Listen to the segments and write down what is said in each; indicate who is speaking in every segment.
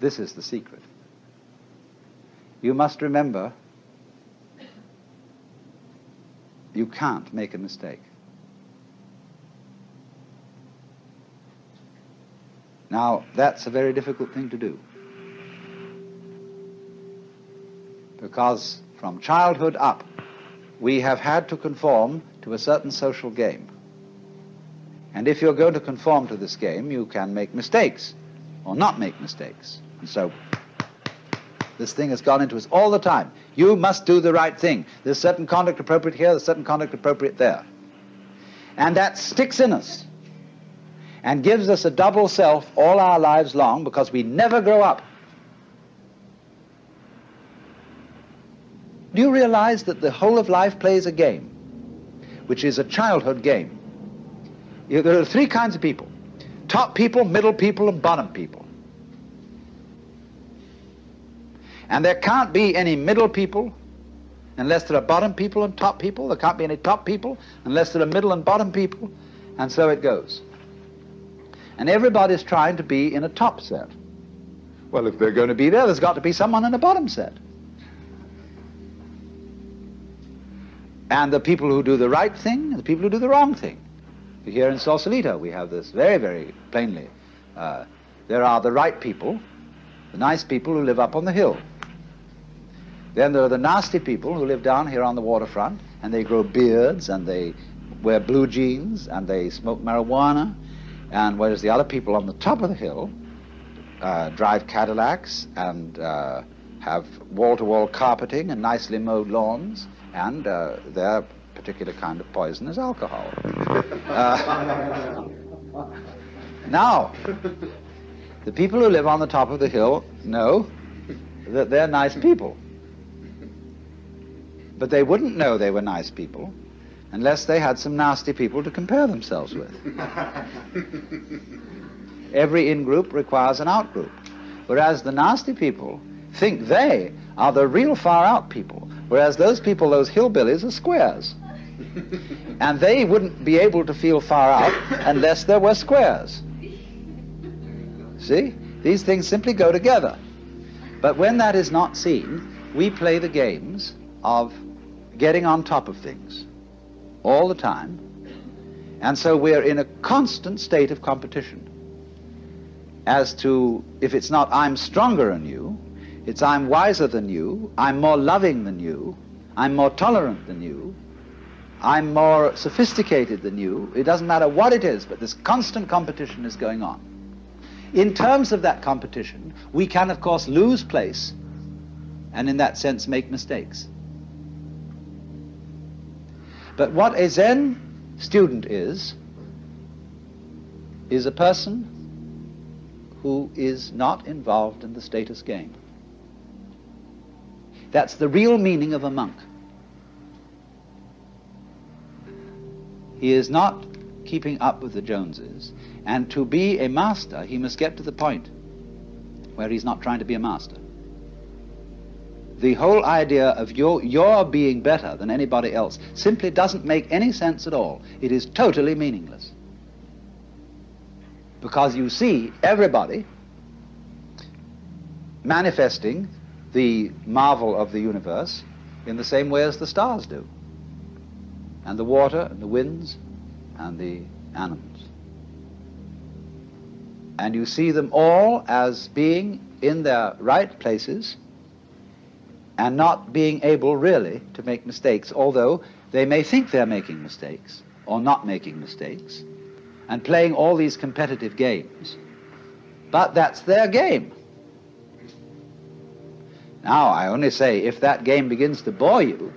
Speaker 1: This is the secret. You must remember you can't make a mistake. Now, that's a very difficult thing to do. Because from childhood up, we have had to conform to a certain social game. And if you're going to conform to this game, you can make mistakes or not make mistakes. And so this thing has gone into us all the time. You must do the right thing. There's certain conduct appropriate here, there's certain conduct appropriate there. And that sticks in us and gives us a double self all our lives long because we never grow up. Do you realize that the whole of life plays a game, which is a childhood game? There are three kinds of people top people, middle people, and bottom people. And there can't be any middle people unless there are bottom people and top people. There can't be any top people unless there are middle and bottom people. And so it goes. And everybody's trying to be in a top set. Well, if they're going to be there, there's got to be someone in a bottom set. And the people who do the right thing and the people who do the wrong thing. Here in Sausalito, we have this very, very plainly. Uh, there are the right people, the nice people who live up on the hill. Then there are the nasty people who live down here on the waterfront, and they grow beards, and they wear blue jeans, and they smoke marijuana, and whereas the other people on the top of the hill uh, drive Cadillacs and uh, have wall-to-wall carpeting and nicely mowed lawns, and uh, their particular kind of poison is alcohol. Uh, now, the people who live on the top of the hill know that they're nice people. But they wouldn't know they were nice people unless they had some nasty people to compare themselves with. Every in-group requires an out-group, whereas the nasty people think they are the real far-out people, whereas those people, those hillbillies, are squares. and they wouldn't be able to feel far out unless there were squares. See? These things simply go together. But when that is not seen, we play the games of getting on top of things all the time. And so we're in a constant state of competition as to if it's not I'm stronger than you, it's I'm wiser than you, I'm more loving than you, I'm more tolerant than you, I'm more sophisticated than you. It doesn't matter what it is, but this constant competition is going on. In terms of that competition, we can, of course, lose place and in that sense make mistakes. But what a Zen student is, is a person who is not involved in the status game. That's the real meaning of a monk. He is not keeping up with the Joneses. And to be a master, he must get to the point where he's not trying to be a master. The whole idea of your, your being better than anybody else simply doesn't make any sense at all. It is totally meaningless. Because you see everybody manifesting the marvel of the universe in the same way as the stars do and the water and the winds and the animals. And you see them all as being in their right places and not being able really to make mistakes, although they may think they're making mistakes or not making mistakes and playing all these competitive games. But that's their game. Now, I only say if that game begins to bore you,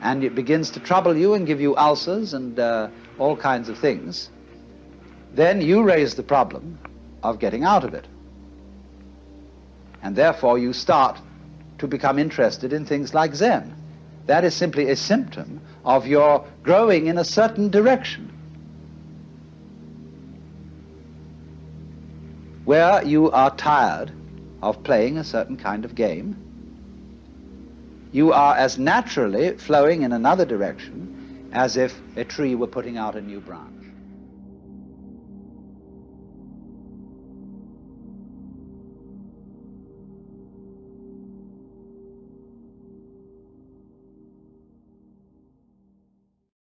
Speaker 1: and it begins to trouble you and give you ulcers and uh, all kinds of things, then you raise the problem of getting out of it. And therefore you start to become interested in things like Zen. That is simply a symptom of your growing in a certain direction. Where you are tired of playing a certain kind of game, you are as naturally flowing in another direction as if a tree were putting out a new branch.